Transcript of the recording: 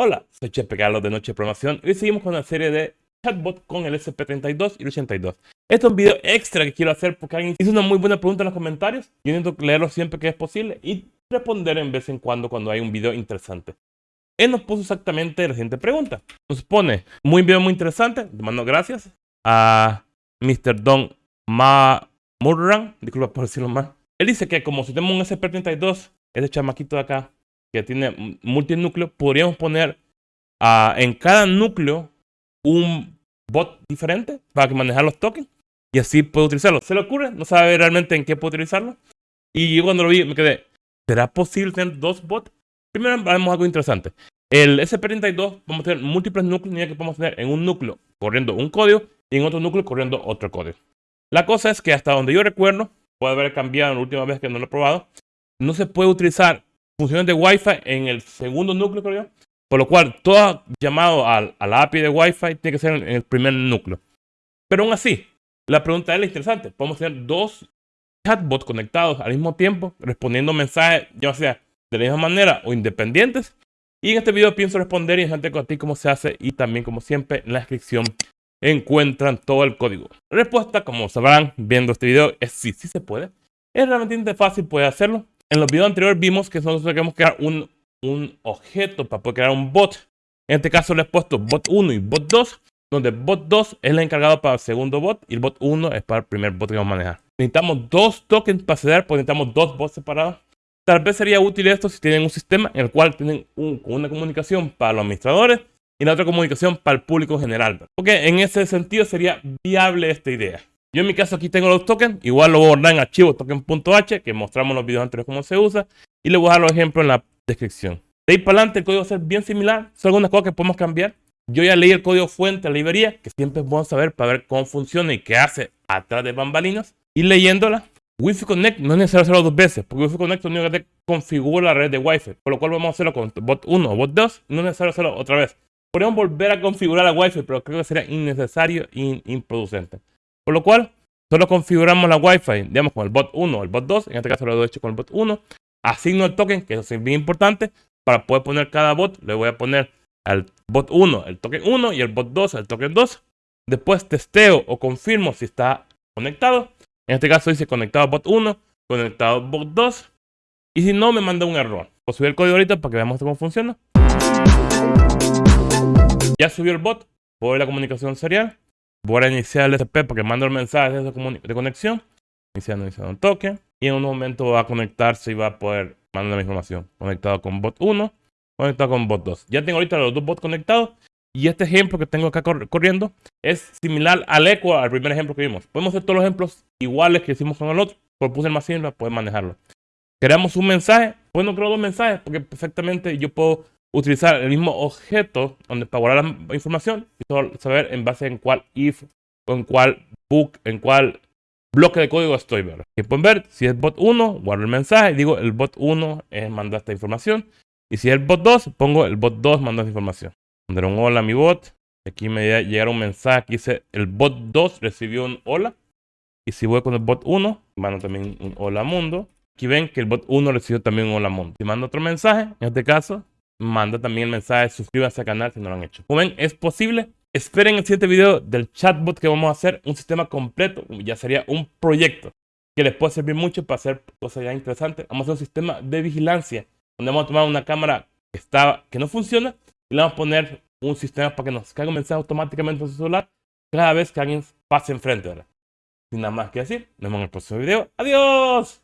Hola, soy Chepe Carlos de Noche de Programación y hoy seguimos con la serie de chatbot con el SP32 y el 82. Este es un video extra que quiero hacer porque alguien hizo una muy buena pregunta en los comentarios. Yo intento leerlo siempre que es posible y responder en vez en cuando cuando hay un video interesante. Él nos puso exactamente la siguiente pregunta. Nos pone, muy video muy interesante, le mando gracias a Mr. Don Ma Murran, disculpa por decirlo mal. Él dice que como si tenemos un SP32, ese chamaquito de acá, que tiene multinúcleo, podríamos poner uh, en cada núcleo un bot diferente para que manejar los tokens y así puedo utilizarlo. ¿Se le ocurre? No sabe realmente en qué puedo utilizarlo. Y yo cuando lo vi me quedé, ¿será posible tener dos bots? Primero vemos algo interesante. El SP32 vamos a tener múltiples núcleos que podemos tener en un núcleo corriendo un código y en otro núcleo corriendo otro código. La cosa es que hasta donde yo recuerdo, puede haber cambiado la última vez que no lo he probado, no se puede utilizar funciones de Wi-Fi en el segundo núcleo, creo yo. Por lo cual, todo llamado a, la API de Wi-Fi tiene que ser en el primer núcleo. Pero aún así, la pregunta es interesante. Podemos tener dos chatbots conectados al mismo tiempo, respondiendo mensajes, ya sea de la misma manera o independientes. Y en este video pienso responder y gente a ti cómo se hace y también como siempre en la descripción encuentran todo el código. La respuesta, como sabrán viendo este video, es sí, sí se puede. Es realmente fácil, puede hacerlo. En los videos anteriores vimos que nosotros queremos crear un, un objeto para poder crear un bot. En este caso le he puesto bot 1 y bot 2, donde bot 2 es el encargado para el segundo bot y el bot 1 es para el primer bot que vamos a manejar. Necesitamos dos tokens para acceder, porque necesitamos dos bots separados. Tal vez sería útil esto si tienen un sistema en el cual tienen una comunicación para los administradores y la otra comunicación para el público general. Porque en ese sentido sería viable esta idea. Yo en mi caso aquí tengo los tokens, igual lo voy a guardar en archivo token.h, que mostramos en los videos anteriores cómo se usa, y le voy a dejar los ejemplos en la descripción. De ahí para adelante el código va a ser bien similar, son algunas cosas que podemos cambiar. Yo ya leí el código fuente de la librería, que siempre es bueno saber para ver cómo funciona y qué hace atrás de bambalinas. Y leyéndola, Wi-Fi Connect no es necesario hacerlo dos veces, porque Wi-Fi Connect es único que configura la red de Wi-Fi, por lo cual vamos a hacerlo con bot 1 o bot 2, no es necesario hacerlo otra vez. Podríamos volver a configurar la Wi-Fi, pero creo que sería innecesario e improducente. Por lo cual, Solo configuramos la Wi-Fi, digamos, con el bot 1 o el bot 2. En este caso lo he hecho con el bot 1. Asigno el token, que eso es bien importante. Para poder poner cada bot, le voy a poner al bot 1 el token 1 y el bot 2 el token 2. Después testeo o confirmo si está conectado. En este caso dice conectado bot 1, conectado bot 2. Y si no, me manda un error. Voy a subir el código ahorita para que veamos cómo funciona. Ya subió el bot. Voy a la comunicación serial. Voy a iniciar el SP porque mando el mensaje de conexión. Iniciando, iniciando un token. Y en un momento va a conectarse y va a poder mandar la información. Conectado con bot 1, conectado con bot 2. Ya tengo ahorita los dos bots conectados. Y este ejemplo que tengo acá corriendo es similar al eco al primer ejemplo que vimos. Podemos hacer todos los ejemplos iguales que hicimos con el otro. Por puse el más simple, poder manejarlo. Creamos un mensaje. Pues no creo dos mensajes porque perfectamente yo puedo utilizar el mismo objeto donde para guardar la información y saber en base en cuál if o en cuál book, en cuál bloque de código estoy. ¿verdad? Y pueden ver si es bot 1, guardo el mensaje, digo el bot 1 es mandar esta información. Y si es el bot 2, pongo el bot 2 manda esta información. Pondré un hola a mi bot. Aquí me llegará un mensaje que dice el bot 2 recibió un hola. Y si voy con el bot 1, mando también un hola mundo. Aquí ven que el bot 1 recibió también un hola mundo. Si mando otro mensaje, en este caso, manda también el mensaje, suscríbase al canal si no lo han hecho. Como ven, es posible. Esperen el siguiente video del chatbot que vamos a hacer, un sistema completo, ya sería un proyecto que les puede servir mucho para hacer cosas ya interesantes. Vamos a hacer un sistema de vigilancia, donde vamos a tomar una cámara que, está, que no funciona y le vamos a poner un sistema para que nos caiga un mensaje automáticamente en su celular cada vez que alguien pase enfrente. Sin nada más que decir, nos vemos en el próximo video. ¡Adiós!